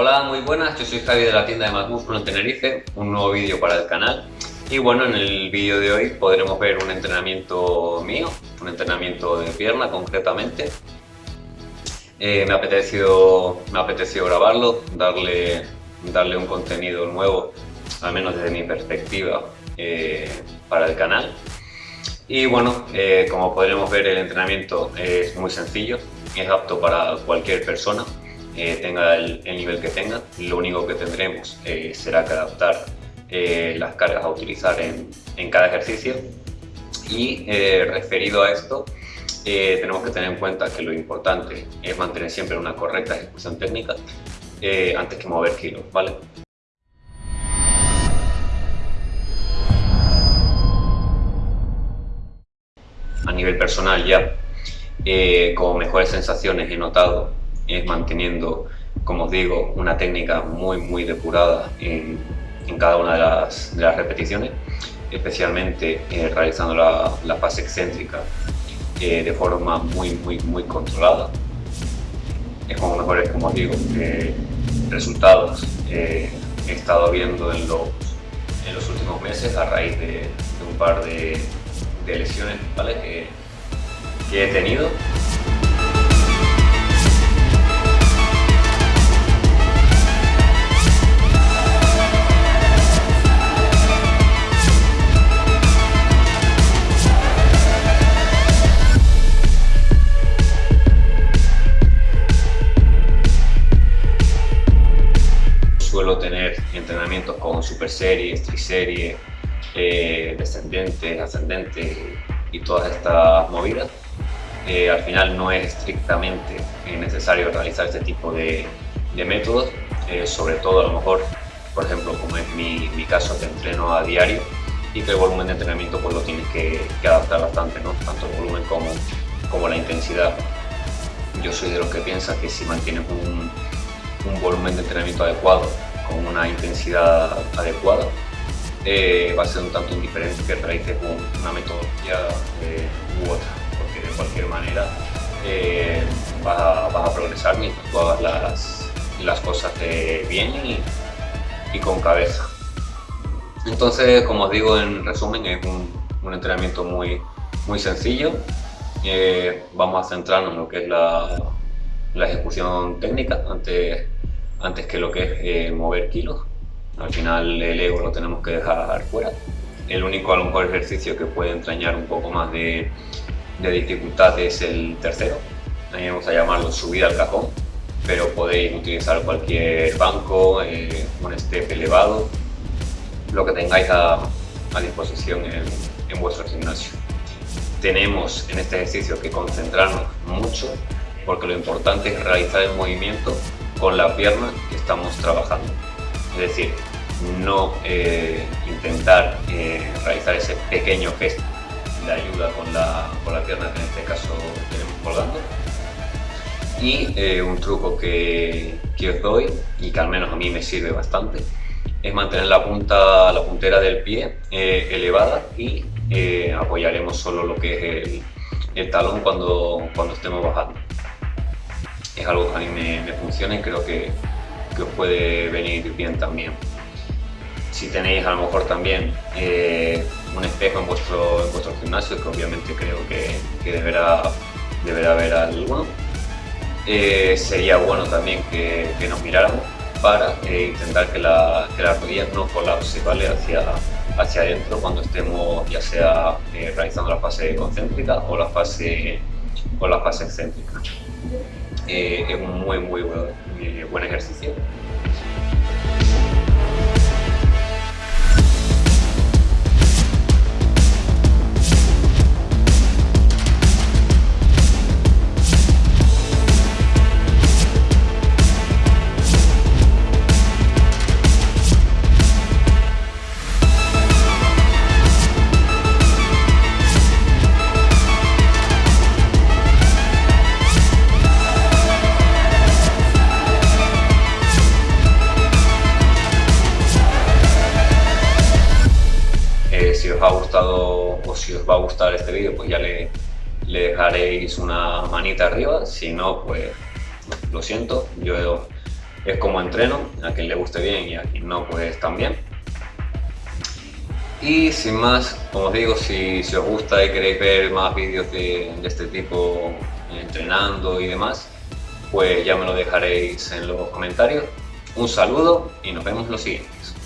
Hola, muy buenas, yo soy Javi de la tienda de Más Músculo en Tenerife, un nuevo vídeo para el canal y bueno, en el vídeo de hoy podremos ver un entrenamiento mío, un entrenamiento de pierna concretamente. Eh, me, ha apetecido, me apetecido grabarlo, darle, darle un contenido nuevo, al menos desde mi perspectiva, eh, para el canal. Y bueno, eh, como podremos ver el entrenamiento es muy sencillo, es apto para cualquier persona, tenga el, nivel que tenga. Lo único que tendremos será que adaptar las cargas a utilizar en, en cada ejercicio. Y referido a esto, eh, tenemos que tener en cuenta que lo importante es mantener siempre una correcta ejecución técnica eh, antes que mover kilos, ¿vale? A nivel personal ya, eh, como mejores sensaciones he notado es manteniendo, como os digo, una técnica muy muy depurada en, cada una de las, repeticiones, especialmente realizando la, la fase excéntrica de forma muy, muy, muy controlada. Es como mejores, como digo, resultados he estado viendo en los, en los últimos meses a raíz de, un par de, lesiones ¿vale? que, que he tenido. Super series, triseries, eh, descendentes, ascendentes y todas estas movidas. Eh, al final no es estrictamente necesario realizar este tipo de, métodos, eh, sobre todo a lo mejor, por ejemplo, como es mi, caso, que entreno a diario y que el volumen de entrenamiento pues lo tienes que, adaptar bastante, ¿no? tanto el volumen como, como la intensidad. Yo soy de los que piensa que si mantienes un, un volumen de entrenamiento adecuado con una intensidad adecuada, eh, va a ser un tanto indiferente que realices una metodología eh, u otra, porque de cualquier manera eh, vas, a, progresar mientras tú las, las cosas bien y, y, con cabeza. Entonces, como os digo, en resumen, es un, un entrenamiento muy, muy sencillo. vamos a centrarnos en lo que es la, la ejecución técnica antes antes que lo que es eh, mover kilos. Al final el ego lo tenemos que dejar fuera. El único a lo mejor ejercicio que puede entrañar un poco más de, dificultad es el tercero. Ahí vamos a llamarlo subida al cajón, pero podéis utilizar cualquier banco, eh, un step elevado, lo que tengáis a, disposición en, en vuestro gimnasio. Tenemos en este ejercicio que concentrarnos mucho porque lo importante es realizar el movimiento con la pierna que estamos trabajando. Es decir, no eh, intentar eh, realizar ese pequeño gesto de ayuda con la, pierna que en este caso tenemos colgando. Y eh, un truco que, os doy y que al menos a mí me sirve bastante es mantener la punta, la puntera del pie elevada y apoyaremos solo lo que es el, talón cuando estemos bajando es algo que a mí me, funciona y creo que, os puede venir bien también. Si tenéis a lo mejor también eh, un espejo en vuestro, vuestro gimnasio, que obviamente creo que, deberá, deberá haber alguno, eh, sería bueno también que, nos miráramos para eh, intentar que la, que la rodilla no colapse ¿vale? hacia, hacia adentro cuando estemos ya sea realizando la fase concéntrica o la fase, o la fase excéntrica. Eh, es un muy, muy buen ejercicio. Si os va a gustar este vídeo, pues ya le, dejaréis una manita arriba, si no, pues lo siento, yo es como entreno, a quien le guste bien y a quien no, pues también. Y sin más, como os digo, si, os gusta y queréis ver más vídeos de, de este tipo entrenando y demás, pues ya me lo dejaréis en los comentarios. Un saludo y nos vemos los siguientes.